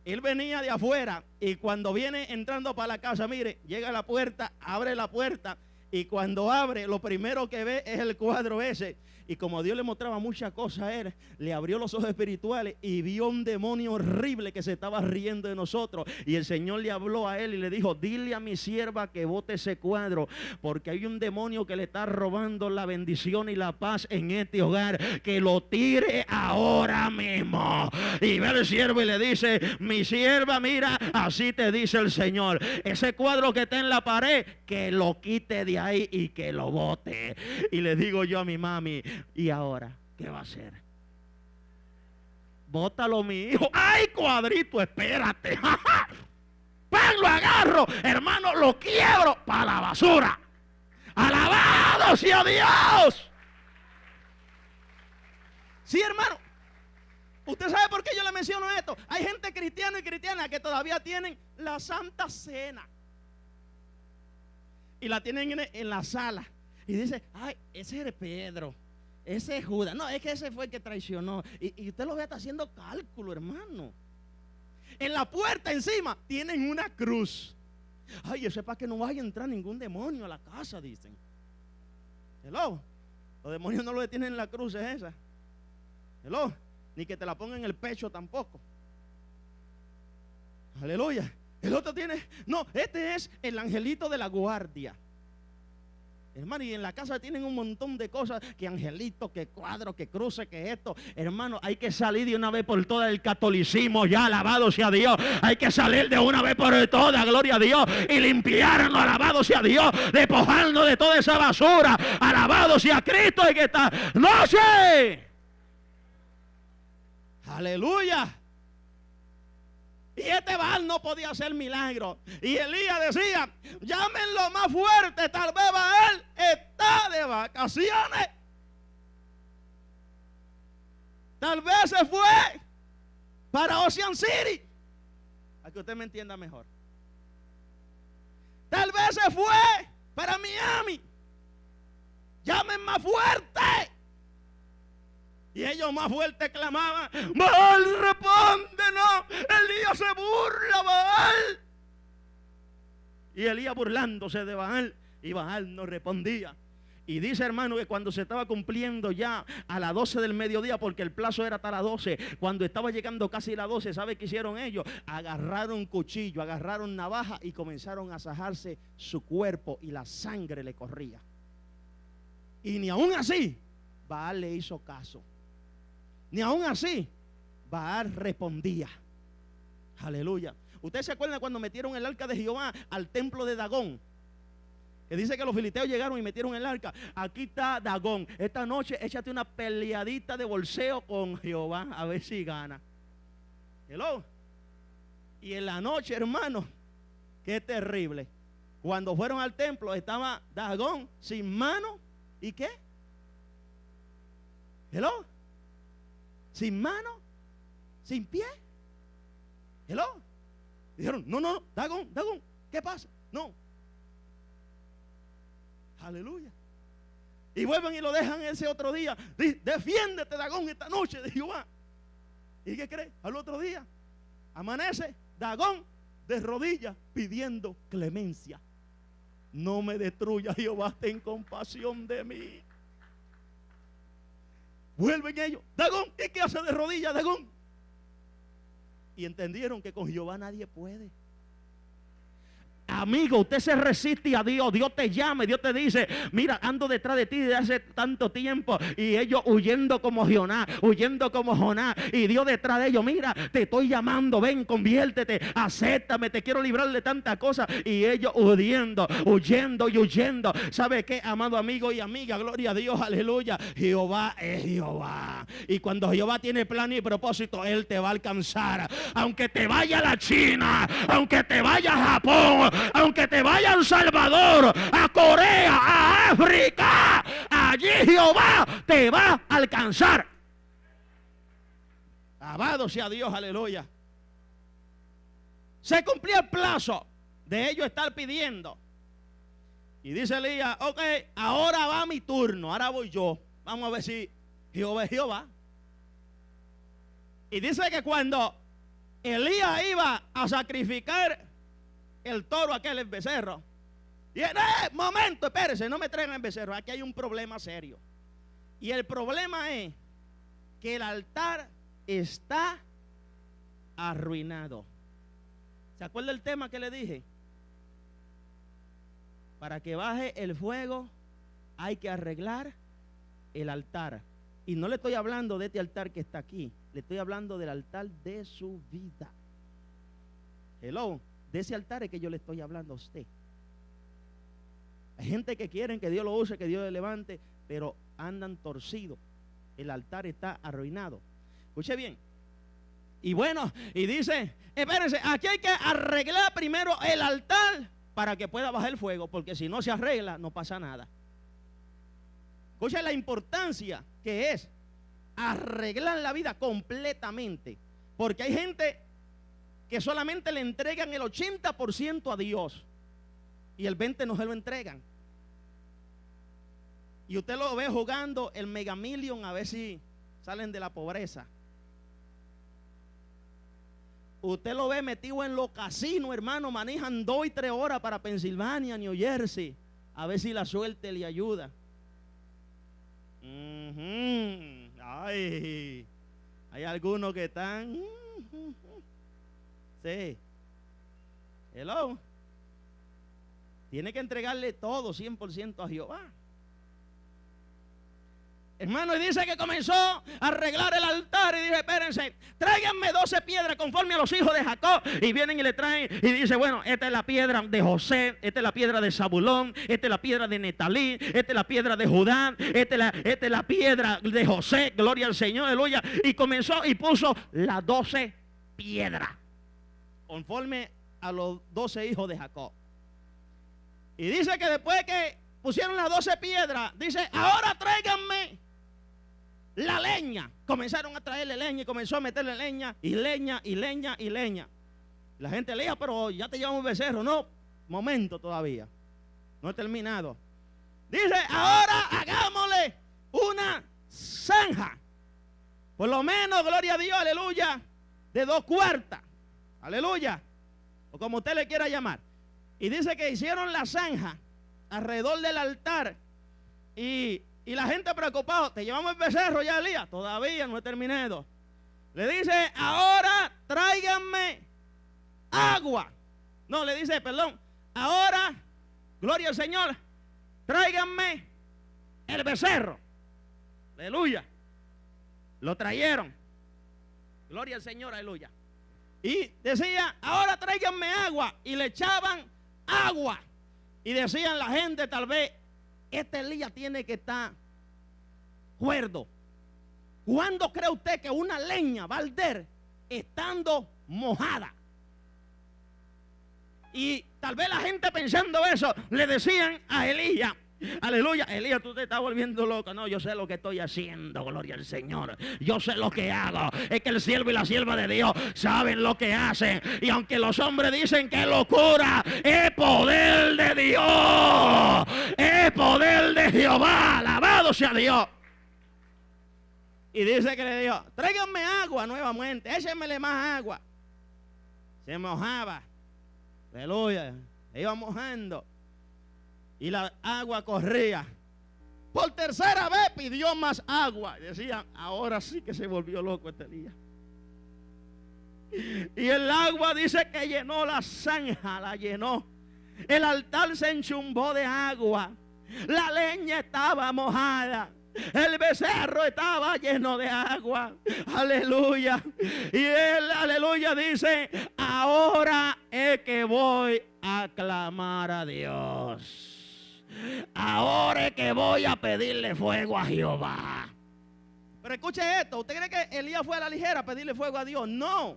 él venía de afuera y cuando viene entrando para la casa, mire, llega a la puerta, abre la puerta y cuando abre, lo primero que ve es el cuadro ese. Y como Dios le mostraba muchas cosas a él, le abrió los ojos espirituales y vio un demonio horrible que se estaba riendo de nosotros. Y el Señor le habló a él y le dijo, dile a mi sierva que bote ese cuadro, porque hay un demonio que le está robando la bendición y la paz en este hogar, que lo tire ahora mismo. Y ve al siervo y le dice, mi sierva, mira, así te dice el Señor, ese cuadro que está en la pared, que lo quite de ahí y que lo bote. Y le digo yo a mi mami, ¿y ahora qué va a hacer? Bótalo, mi hijo. ¡Ay, cuadrito! Espérate. [laughs] ¡Pan, lo agarro! Hermano, lo quiebro para la basura. ¡Alabado sea Dios! Sí, hermano. ¿Usted sabe por qué yo le menciono esto? Hay gente cristiana y cristiana que todavía tienen la Santa Cena y la tienen en, la sala. Y dice, ay, ese es Pedro, ese es Judas. No, es que ese fue el que traicionó. Y, usted lo ve haciendo cálculo, hermano. En la puerta encima tienen una cruz. Ay, eso es para que no vaya a entrar ningún demonio a la casa, dicen. Hello. Los demonios no lo detienen en la cruz, es esa. Hello. Ni que te la pongan en el pecho tampoco. Aleluya. El otro tiene, no, este es el angelito de la guardia. Hermano, y en la casa tienen un montón de cosas, que angelito, que cuadro, que cruce, que esto. Hermano, hay que salir de una vez por todas del catolicismo, ya alabado sea Dios. Hay que salir de una vez por todas, gloria a Dios, y limpiarnos, alabado sea Dios, despojarnos de toda esa basura. Alabado sea Cristo y que está. No sé. Aleluya. Y este Baal no podía hacer milagro. Y Elías decía, llámenlo más fuerte, tal vez Baal está de vacaciones. Tal vez se fue para Ocean City. A que usted me entienda mejor. Tal vez se fue para Miami. Llamen más fuerte. Y ellos más fuerte clamaban, Baal, no Elías se burla, Baal. Y Elías burlándose de Baal. Y Baal no respondía. Y dice hermano que cuando se estaba cumpliendo ya a las 12 del mediodía, porque el plazo era hasta las 12, cuando estaba llegando casi las 12, ¿sabe qué hicieron ellos? Agarraron cuchillo, agarraron navaja y comenzaron a sajarse su cuerpo y la sangre le corría. Y ni aún así, Baal le hizo caso. Ni aún así, Baal respondía. Aleluya. ¿Ustedes se acuerdan cuando metieron el arca de Jehová al templo de Dagón? Que dice que los filisteos llegaron y metieron el arca. Aquí está Dagón. Esta noche échate una peleadita de bolseo con Jehová a ver si gana. Hello. Y en la noche, hermano, qué terrible. Cuando fueron al templo estaba Dagón sin mano y qué? Hello. Sin mano, sin pie. Hello. Dijeron, no, no, no, Dagón, Dagón, ¿qué pasa? No. Aleluya. Y vuelven y lo dejan ese otro día. defiéndete, Dagón, esta noche [laughs] de Jehová. ¿Y qué cree? Al otro día, amanece Dagón de rodillas pidiendo clemencia. No me destruya, Jehová, ten compasión de mí. Vuelven ellos, Dagón, ¿y qué hace de rodillas, Dagón? Y entendieron que con Jehová nadie puede. Amigo, usted se resiste a Dios, Dios te llama, Dios te dice, mira, ando detrás de ti desde hace tanto tiempo y ellos huyendo como Jonás, huyendo como Jonás y Dios detrás de ellos, mira, te estoy llamando, ven, conviértete, acéptame, te quiero librar de tantas cosas y ellos huyendo, huyendo y huyendo. ¿Sabe qué, amado amigo y amiga? Gloria a Dios, aleluya. Jehová es Jehová. Y cuando Jehová tiene plan y propósito, Él te va a alcanzar. Aunque te vaya a la China, aunque te vaya a Japón, aunque te vaya a Salvador, a Corea, a África, allí Jehová te va a alcanzar. Alabado sea Dios, aleluya. Se cumplió el plazo de ellos estar pidiendo. Y dice Elías, ok, ahora va mi turno, ahora voy yo. Vamos a ver si Jehová es Jehová. Y dice que cuando Elías iba a sacrificar el toro aquel el becerro. Y eh, momento, espérese, no me traigan el becerro. Aquí hay un problema serio. Y el problema es que el altar está arruinado. ¿Se acuerda el tema que le dije? Para que baje el fuego hay que arreglar el altar. Y no le estoy hablando de este altar que está aquí, le estoy hablando del altar de su vida. Hello. De ese altar es que yo le estoy hablando a usted. Hay gente que quieren que Dios lo use, que Dios le levante, pero andan torcidos. El altar está arruinado. Escuche bien. Y bueno, y dice, espérense, aquí hay que arreglar primero el altar para que pueda bajar el fuego, porque si no se arregla, no pasa nada. Escuche la importancia que es arreglar la vida completamente. Porque hay gente que solamente le entregan el 80% a Dios y el 20% no se lo entregan. Y usted lo ve jugando el Mega Million a ver si salen de la pobreza. Usted lo ve metido en los casinos, hermano, manejan dos y tres horas para Pensilvania, New Jersey, a ver si la suerte le ayuda. Ay, hay algunos que están... Sí. Hello. Tiene que entregarle todo 100% a Jehová. Hermano, y dice que comenzó a arreglar el altar y dice, espérense, tráiganme 12 piedras conforme a los hijos de Jacob. Y vienen y le traen y dice, bueno, esta es la piedra de José, esta es la piedra de Zabulón, esta es la piedra de Netalí, esta es la piedra de Judá, esta es la, esta es la piedra de José, gloria al Señor, aleluya. Y comenzó y puso las 12 piedras conforme a los doce hijos de Jacob. Y dice que después que pusieron las doce piedras, dice, ahora tráiganme la leña. Comenzaron a traerle leña y comenzó a meterle leña y leña y leña y leña. La gente leía, pero ya te llevamos becerro. No, momento todavía. No he terminado. Dice, ahora hagámosle una zanja. Por lo menos, gloria a Dios, aleluya, de dos cuartas. Aleluya. O como usted le quiera llamar. Y dice que hicieron la zanja alrededor del altar y, y la gente preocupada, te llevamos el becerro ya, Elías. Todavía no he terminado. Le dice, ahora tráiganme agua. No, le dice, perdón, ahora, gloria al Señor, tráiganme el becerro. Aleluya. Lo trajeron. Gloria al Señor, aleluya. Y decía, ahora tráiganme agua. Y le echaban agua. Y decían la gente, tal vez, este Elías tiene que estar cuerdo. ¿Cuándo cree usted que una leña va a arder estando mojada? Y tal vez la gente pensando eso, le decían a Elías, Aleluya. Elías, tú te estás volviendo loco. No, yo sé lo que estoy haciendo. Gloria al Señor. Yo sé lo que hago. Es que el siervo y la sierva de Dios saben lo que hacen. Y aunque los hombres dicen que locura, es poder de Dios. Es poder de Jehová. Alabado sea Dios. Y dice que le dijo, tráiganme agua nuevamente. Échenmele más agua. Se mojaba. Aleluya. Iba mojando y la agua corría. Por tercera vez pidió más agua. Y decían, ahora sí que se volvió loco este día. Y el agua dice que llenó la zanja, la llenó. El altar se enchumbó de agua. La leña estaba mojada. El becerro estaba lleno de agua. Aleluya. Y él, aleluya, dice, ahora es que voy a clamar a Dios. Ahora es que voy a pedirle fuego a Jehová. Pero escuche esto, ¿usted cree que Elías fue a la ligera a pedirle fuego a Dios? No.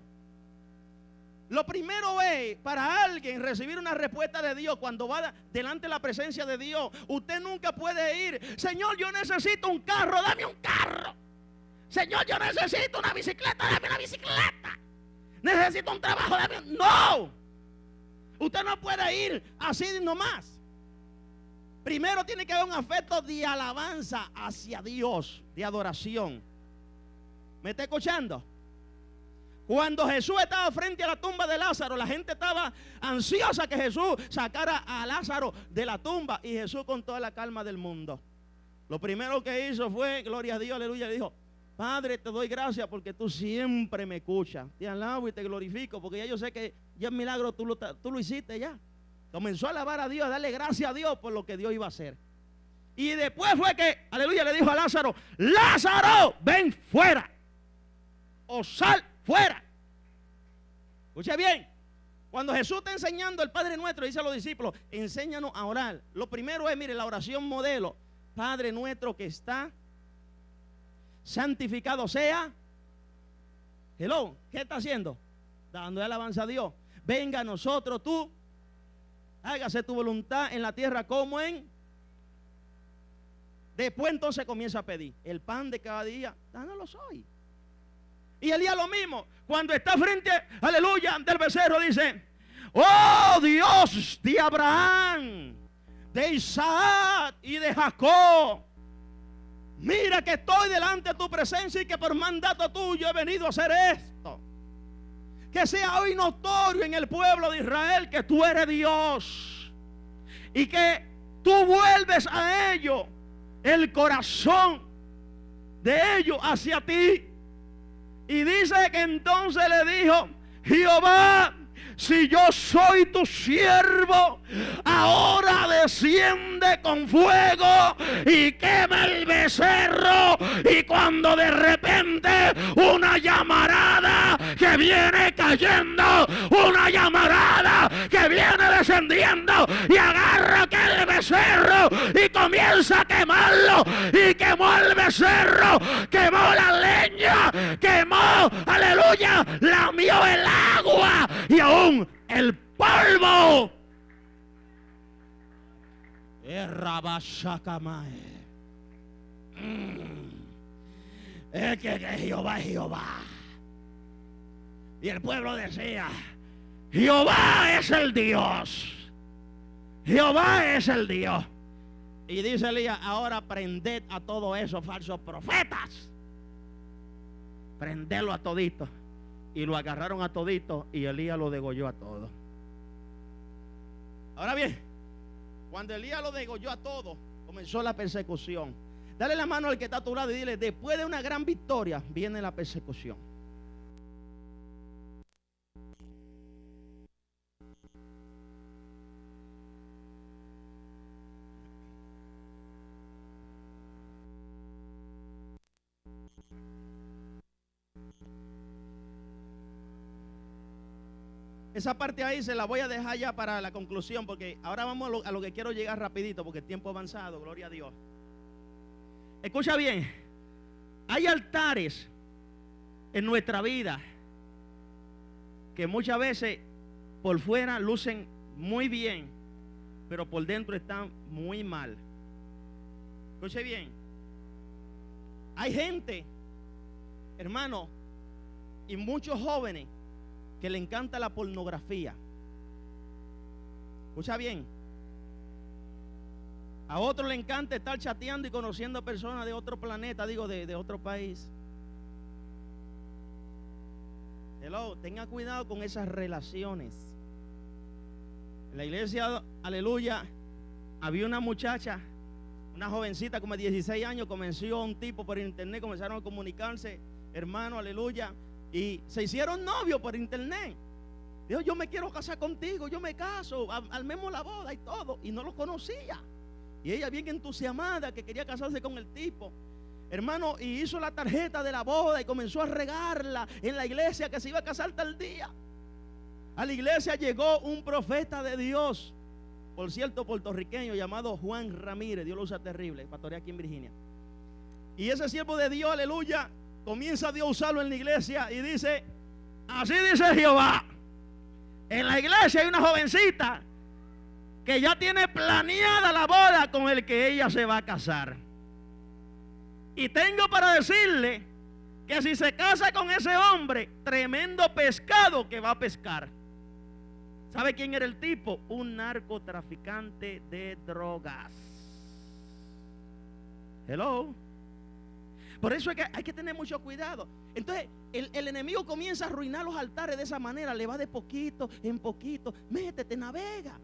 Lo primero es para alguien recibir una respuesta de Dios cuando va delante de la presencia de Dios. Usted nunca puede ir, Señor, yo necesito un carro, dame un carro. Señor, yo necesito una bicicleta, dame una bicicleta. Necesito un trabajo, dame un... No. Usted no puede ir así nomás. Primero tiene que haber un afecto de alabanza hacia Dios, de adoración. ¿Me está escuchando? Cuando Jesús estaba frente a la tumba de Lázaro, la gente estaba ansiosa que Jesús sacara a Lázaro de la tumba y Jesús con toda la calma del mundo. Lo primero que hizo fue, gloria a Dios, aleluya, le dijo, Padre, te doy gracias porque tú siempre me escuchas. Te alabo y te glorifico porque ya yo sé que ya el milagro tú lo, tú lo hiciste ya. Comenzó a alabar a Dios, a darle gracias a Dios por lo que Dios iba a hacer. Y después fue que, aleluya, le dijo a Lázaro, Lázaro, ven fuera. O sal fuera. Escuche bien. Cuando Jesús está enseñando el Padre Nuestro, dice a los discípulos, enséñanos a orar. Lo primero es, mire, la oración modelo. Padre nuestro que está santificado sea. Hello, ¿qué está haciendo? Dando alabanza a Dios. Venga a nosotros tú hágase tu voluntad en la tierra como en... Después entonces comienza a pedir el pan de cada día, dándolo hoy. Y Elías lo mismo, cuando está frente, aleluya, del becerro dice, oh Dios de Abraham, de Isaac y de Jacob, mira que estoy delante de tu presencia y que por mandato tuyo he venido a hacer esto que sea hoy notorio en el pueblo de Israel que tú eres Dios y que tú vuelves a ellos el corazón de ellos hacia ti. Y dice que entonces le dijo, Jehová, si yo soy tu siervo, ahora desciende con fuego y quema el becerro. Y cuando de repente una llamarada que viene cayendo, una llamarada que viene descendiendo y agarra aquel becerro y comienza a quemarlo y quemó el becerro, quemó la leña, quemó, aleluya, lamió el agua y aún el polvo. Mm. Es que, que Jehová es Jehová. Y el pueblo decía, Jehová es el Dios. Jehová es el Dios. Y dice Elías, ahora prended a todos esos falsos profetas. Prendelo a toditos y lo agarraron a todito y Elías lo degolló a todos. Ahora bien, cuando Elías lo degolló a todos, comenzó la persecución. Dale la mano al que está a tu lado y dile, después de una gran victoria viene la persecución. Esa parte ahí se la voy a dejar ya para la conclusión, porque ahora vamos a lo, que quiero llegar rapidito, porque el tiempo avanzado, gloria a Dios. Escucha bien, hay altares en nuestra vida que muchas veces por fuera lucen muy bien, pero por dentro están muy mal. Escuche bien, hay gente, hermano, y muchos jóvenes que le encanta la pornografía. Escucha bien. A otro le encanta estar chateando y conociendo personas de otro planeta, digo, de, de otro país. Hello, tenga cuidado con esas relaciones. En la iglesia, aleluya, había una muchacha, una jovencita como de 16 años, convenció a un tipo por internet, comenzaron a comunicarse, hermano, aleluya, y se hicieron novios por internet. Dijo, yo me quiero casar contigo, yo me caso, armemos la boda y todo. Y no lo conocía. Y ella bien entusiasmada que quería casarse con el tipo. Hermano, y hizo la tarjeta de la boda y comenzó a regarla en la iglesia que se iba a casar tal día. A la iglesia llegó un profeta de Dios, por cierto, puertorriqueño, llamado Juan Ramírez. Dios lo usa terrible, pastorea aquí en Virginia. Y ese siervo de Dios, aleluya, comienza Dios a usarlo en la iglesia y dice, así dice Jehová. En la iglesia hay una jovencita que ya tiene planeada la boda con el que ella se va a casar. Y tengo para decirle que si se casa con ese hombre, tremendo pescado que va a pescar. ¿Sabe quién era el tipo? Un narcotraficante de drogas. Hello. Por eso es que hay que tener mucho cuidado. Entonces, el, el, enemigo comienza a arruinar los altares de esa manera. Le va de poquito en poquito. Métete, navega.